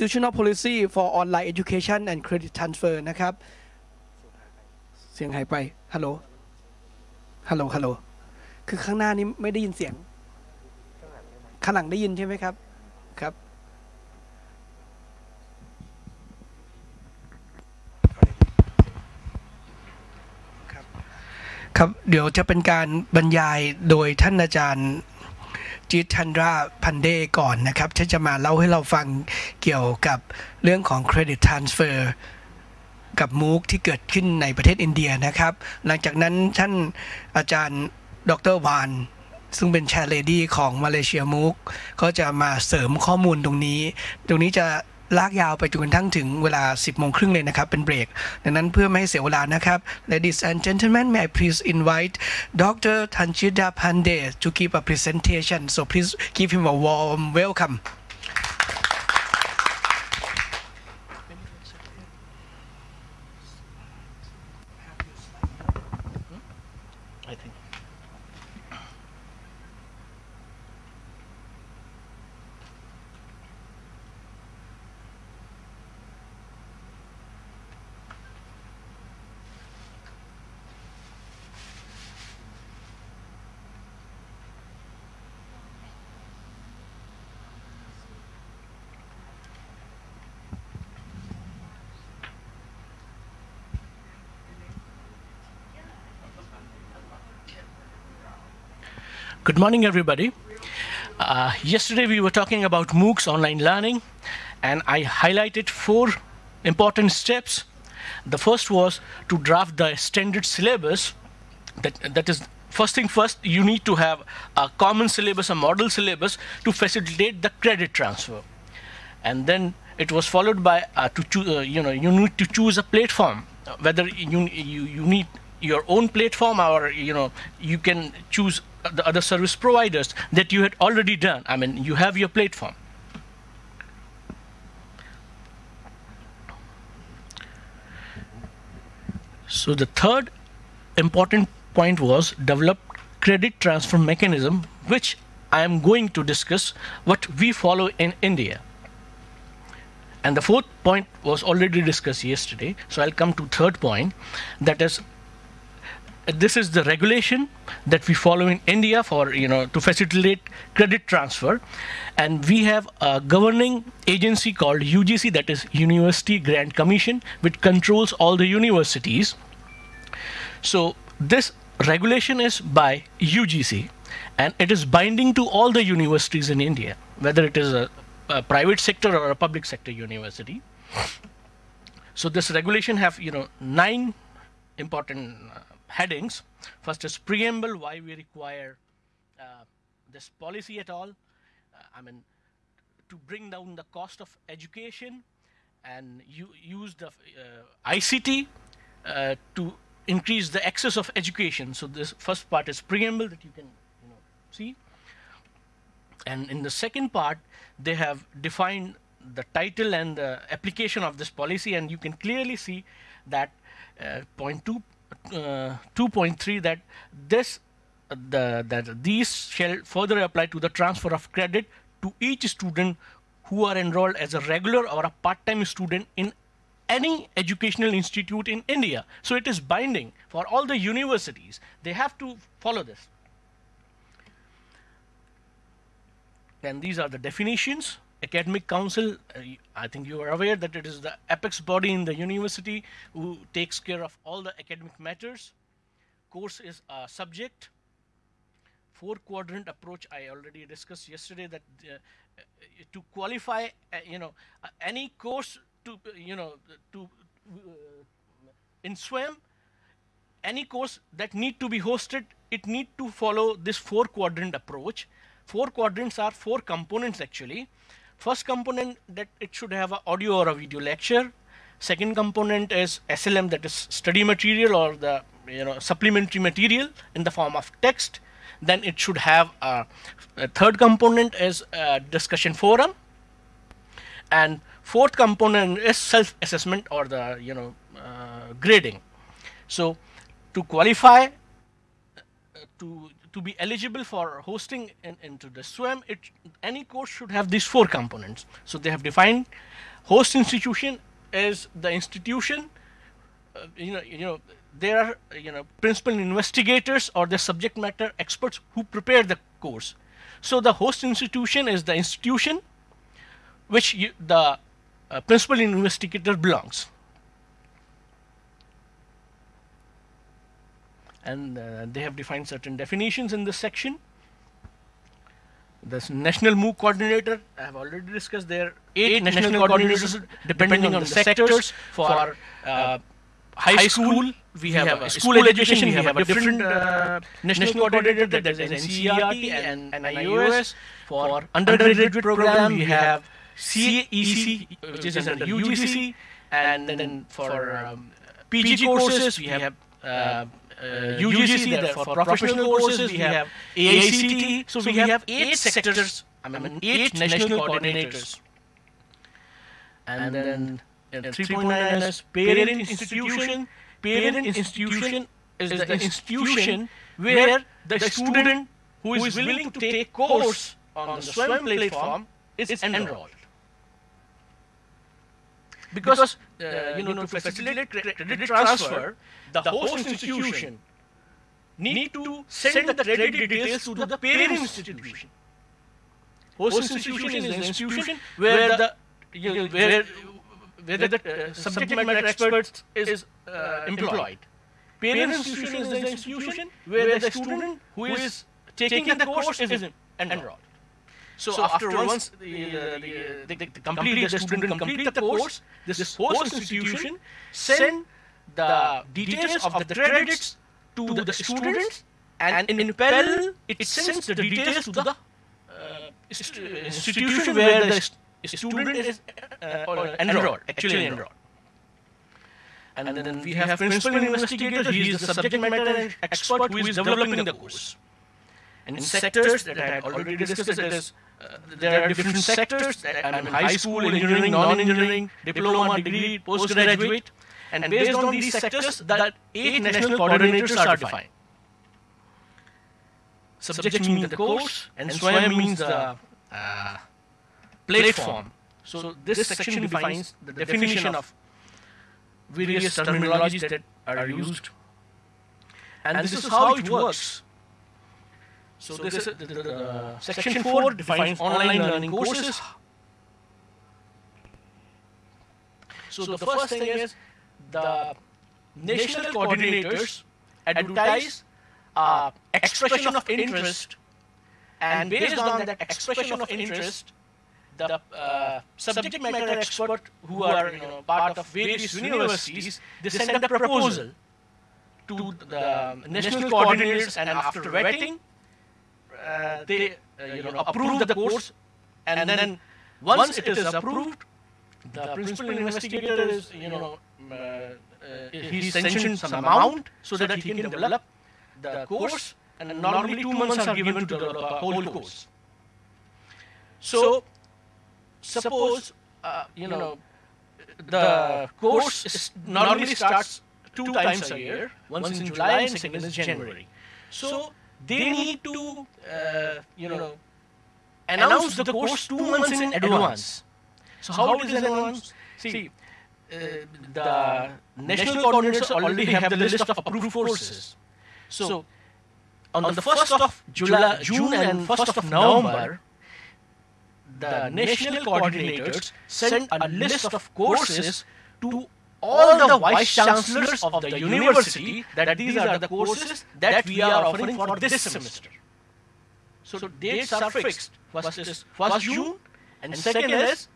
institutional policy for online education and credit transfer นะครับ เสียงหายไป ฮัลโหล ฮัลโหล ฮัลโหล คือข้างหน้านี้ไม่ได้ยินเสียง ข้างหลังได้ยินใช่ไหมครับ ครับครับครับเดี๋ยวจะเป็นการบรรยายโดยท่านอาจารย์ จิตชันราพันเดก่อนนะครับที่จะมาเล่าให้เราฟังเกี่ยวกับเรื่องของเครดิตทรานสเฟอร์กับมูกที่เกิดขึ้นในประเทศอินเดียนะครับ หลังจากนั้นท่านอาจารย์ดรวานซึ่งเป็นแชร์เลดี้ของมาเลเซียมูกก็จะมาเสริมข้อมูลตรงนี้ ตรงนี้จะ ลากยาวไปจนกระทั่งถึงเวลา 10โมงครึ่งเลยนะครับ เป็นเบรก ดังนั้นเพื่อไม่ให้เสียเวลานะครับ Ladies and gentlemen may I please invite Dr. Tanchida Pandey to give a presentation so please give him a warm welcome Good morning, everybody. Uh, yesterday we were talking about MOOCs online learning, and I highlighted four important steps. The first was to draft the standard syllabus. That, that is, first thing first, you need to have a common syllabus, a model syllabus to facilitate the credit transfer. And then it was followed by uh, to choo- uh, you know you need to choose a platform uh, whether you, you you need your own platform or you know you can choose the other service providers that you had already done i mean you have your platform so the third important point was develop credit transfer mechanism which i am going to discuss what we follow in india and the fourth point was already discussed yesterday. So I'll come to third point. That is, this is the regulation that we follow in India for you know to facilitate credit transfer, and we have a governing agency called UGC, that is University Grant Commission, which controls all the universities. So this regulation is by UGC, and it is binding to all the universities in India, whether it is a a private sector or a public sector university. So this regulation have you know nine important uh, headings. First is preamble, why we require uh, this policy at all. Uh, I mean, to bring down the cost of education and you use the uh, ICT uh, to increase the access of education. So this first part is preamble that you can you know see and in the second part they have defined the title and the application of this policy and you can clearly see that uh, point two, uh, 2.3 that this uh, the that these shall further apply to the transfer of credit to each student who are enrolled as a regular or a part-time student in any educational institute in India. So it is binding for all the universities. They have to follow this. And these are the definitions. Academic Council, uh, I think you are aware that it is the apex body in the university who takes care of all the academic matters. Course is a subject. Four quadrant approach I already discussed yesterday that uh, uh, to qualify, uh, you know, uh, any course to, uh, you know, to in SWAYAM, any course that need to be hosted, it need to follow this four quadrant approach. Four quadrants are four components actually. First component that it should have an audio or a video lecture. Second component is SLM that is study material or the you know supplementary material in the form of text. Then it should have a, a third component is a discussion forum and fourth component is self-assessment or the you know uh, grading so to qualify uh, to to be eligible for hosting in, into the swayam it any course should have these four components so they have defined host institution as the institution. Uh, you know, you know, there are you know principal investigators or the subject matter experts who prepare the course. So the host institution is the institution which you, the uh, principal investigator belongs. And uh, they have defined certain definitions in this section. The national MOOC coordinator, I have already discussed there. Eight, eight national, national coordinators, coordinators depending on the sectors. For uh, high school, we have, have a school education, we have a different uh, national coordinator that is NCERT and, and NIOS. For undergraduate program, we have CEC, which is under UGC, and then for um, PG courses, we have uh, uh, UGC, that for professional courses, we have AICTE. So we have eight sectors, I mean, eight national coordinators. And then uh, 3.9 is parent institution. Parent institution is the institution where the student who is willing to take course on the SWAYAM platform is enrolled. Because, uh, you know, to facilitate credit transfer, the host institution need to send the credit details to the parent institution. Host institution is the institution where the you know, where where the uh, subject matter expert is uh, employed. Parent institution is the institution where the student who is taking the course is enrolled. So, so after, after once the, uh, the, the, the, complete, the student complete the course, this host institution send the details of the credits to the students and in parallel it sends the details to the uh, institution where the student is uh, enrolled, actually enrolled. And then we have principal investigator, he is the subject matter expert who is developing the course. And in sectors that I had already discussed, it is uh, there are different sectors, I mean high school, engineering, non-engineering, diploma, degree, postgraduate, and based on these sectors, that eight national coordinators are defined. Subject means the course, and SWAYAM means the uh, platform. So this section defines the definition of various terminologies that are used. And this is how it works. So this is, the, the, the, section 4 defines online learning courses. So the first thing is the national coordinators advertise uh, expression of interest and based on that expression of interest the uh, subject matter expert who are you know, part of various universities, they send a proposal to the national coordinators and after vetting, uh, they uh, you know, approve the course and then once it is approved, the principal investigator is, you know, uh, uh, he sanctions some amount so that he can develop the course and normally two months are given to develop a whole course. So suppose, uh, you know, the course normally starts two times a year, once in July and second in January. So they need to, uh, you know, announce the course two months in advance. So how it is announced? See, uh, the national coordinators already have the list of approved courses. So on the 1st of July, June and 1st of November, the national coordinators send a list of courses to all the vice chancellors of the university that these are the courses that we are offering for this semester. So dates are fixed. First is 1st June and second is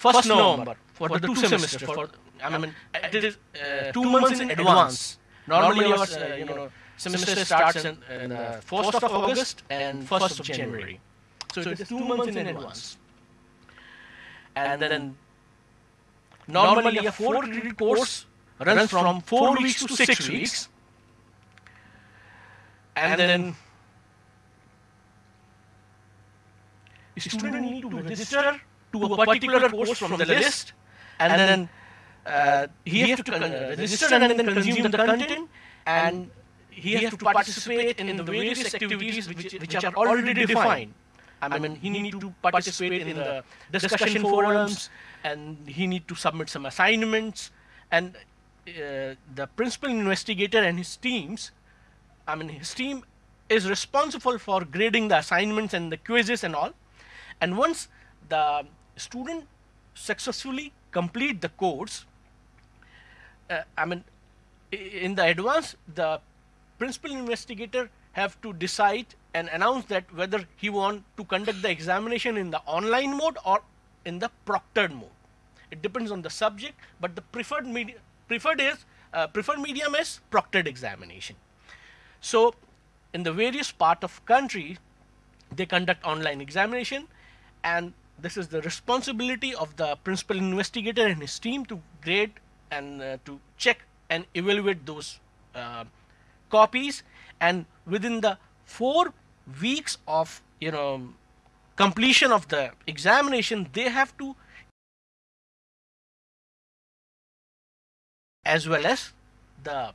1st November for the two semesters. For, I mean, it is uh, two months in advance. Normally our uh, you know, semester starts in, in uh, 1st of August and 1st of January. So it is two months in advance. And then normally a four credit course runs from four weeks to six weeks. And then student need to register to a particular course from the list and then uh, he has to uh, register and then consume the content and he has to participate in the various activities which, which are already defined. I mean, he need to participate in the discussion forums, and he need to submit some assignments, and uh, the principal investigator and his teams, I mean, his team is responsible for grading the assignments and the quizzes and all. And once the student successfully complete the course, uh, I mean, in the advance, the principal investigator have to decide and announce that whether he want to conduct the examination in the online mode or in the proctored mode. It depends on the subject, but the preferred media, preferred is uh, preferred medium is proctored examination. So, in the various part of country, they conduct online examination, and this is the responsibility of the principal investigator and his team to grade and uh, to check and evaluate those uh, copies. And within the four weeks of you know completion of the examination, they have to as well as the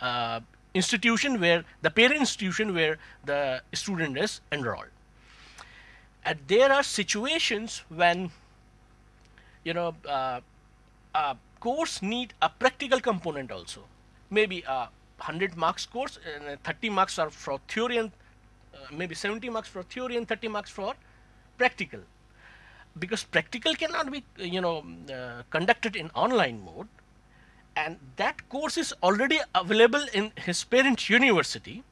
uh, institution where the parent institution where the student is enrolled. And there are situations when you know uh, a course need a practical component also. Maybe a 100 marks course and uh, 30 marks are for theory and uh, maybe 70 marks for theory and 30 marks for practical. Because practical cannot be you know uh, conducted in online mode and that course is already available in his parent university.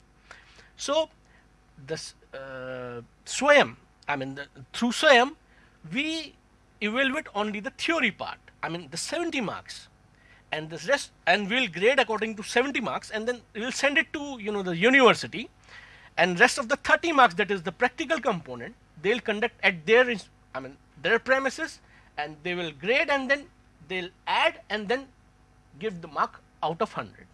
So this uh, swayam i mean the, through swayam we evaluate only the theory part i mean the 70 marks and this rest and we'll grade according to 70 marks and then we'll send it to you know the university. And rest of the 30 marks that is the practical component they'll conduct at their i mean their premises and they will grade and then they'll add and then give the mark out of 100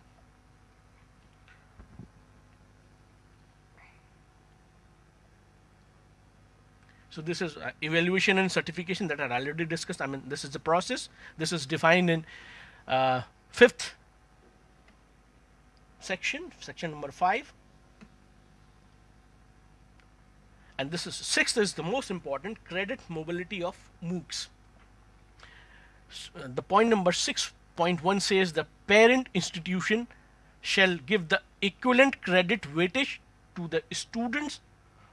so this is uh, evaluation and certification that are already discussed. I mean this is the process. This is defined in uh, fifth section section number 5 and this is sixth is the most important credit mobility of moocs. S- uh, the point number 6.1 says the parent institution shall give the equivalent credit weightage to the students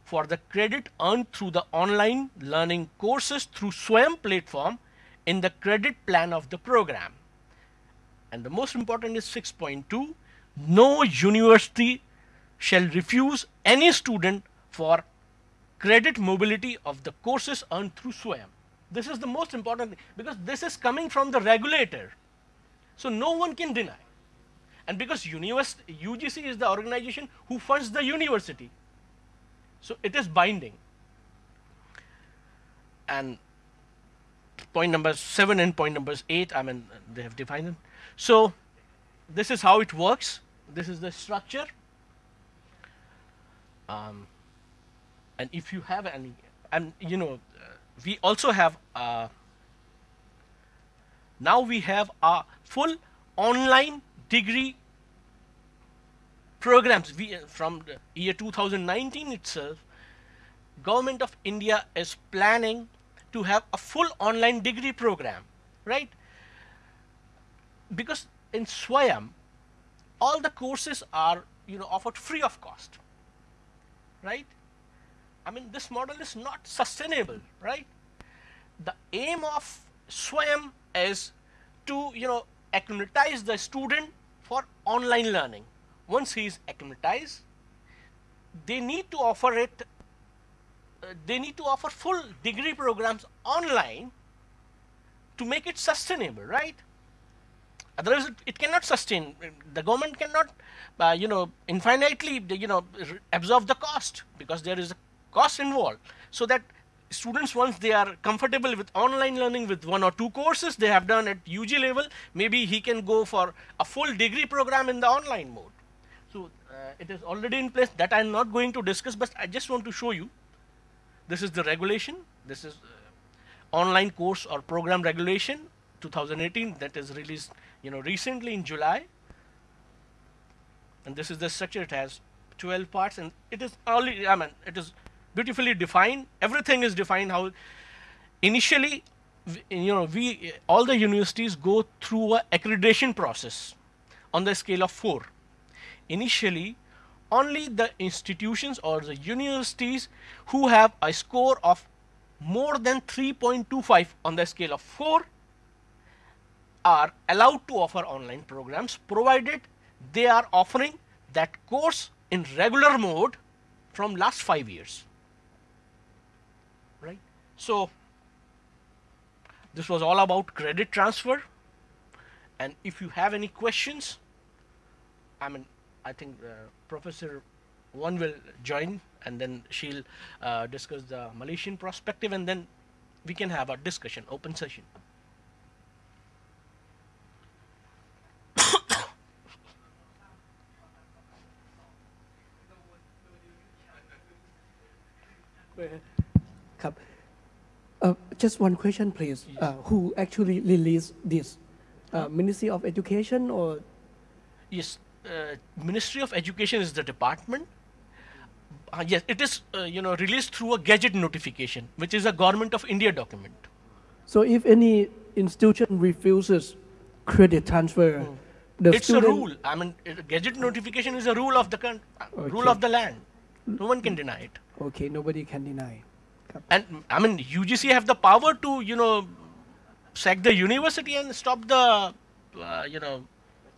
for the credit earned through the online learning courses through SWAYAM platform in the credit plan of the program and the most important is 6.2 no university shall refuse any student for credit mobility of the courses earned through swayam. This is the most important thing because this is coming from the regulator. So no one can deny. And because univers- ugc is the organization who funds the university so it is binding. And point number seven and point number eight i mean they have defined them so this is how it works. This is the structure. Um, and if you have any and you know uh, we also have uh, now we have a full online degree programs. We uh, from the year 2019 itself government of india is planning to have a full online degree program right because in swayam all the courses are you know offered free of cost right? I mean this model is not sustainable right? The aim of swayam is to you know acclimatize the student for online learning. Once he is acclimatized they need to offer it uh, they need to offer full degree programs online to make it sustainable right otherwise it, cannot sustain. The government cannot uh, you know infinitely you know absorb the cost because there is a cost involved. So that students once they are comfortable with online learning with one or two courses they have done at ug level maybe he can go for a full degree program in the online mode. So uh, it is already in place. That i'm not going to discuss but i just want to show you. This is the regulation. This is uh, online course or program regulation 2018 that is released you know recently in july and this is the structure it has 12 parts and it is only i mean it is beautifully defined. Everything is defined how initially, you know, we all the universities go through a accreditation process on the scale of four. Initially, only the institutions or the universities who have a score of more than 3.25 on the scale of 4 are allowed to offer online programs provided they are offering that course in regular mode from last 5 years. Right? So this was all about credit transfer. And if you have any questions i mean i think uh, professor Wan will join and then she'll uh, discuss the malaysian perspective and then we can have a discussion open session Cup. Uh, just one question, please. Uh, who actually released this? Uh, Ministry of Education or yes uh, ministry of education is the department uh, yes it is uh, you know released through a gazette notification which is a government of india document so? If any institution refuses credit transfer, the it's a rule i mean gazette notification is a rule of the uh, rule of the land no one can deny it Okay, nobody can deny. And i mean ugc have the power to you know sack the university and stop the uh, you know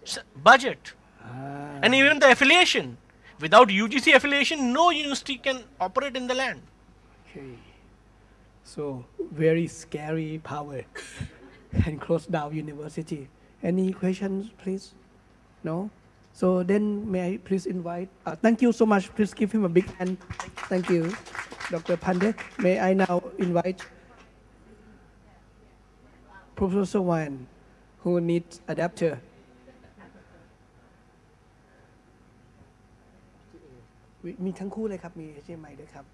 s- budget Ah, and even the affiliation without ugc affiliation no university can operate in the land okay. So very scary power and close down university. Any questions, please? No. So then, may I please invite? Uh, thank you so much. Please give him a big hand. Thank you, Dr. Pandey. May I now invite Professor Wan, who needs adapter. มีมีทั้งคู่เลยครับ มี HDMI ด้วยครับ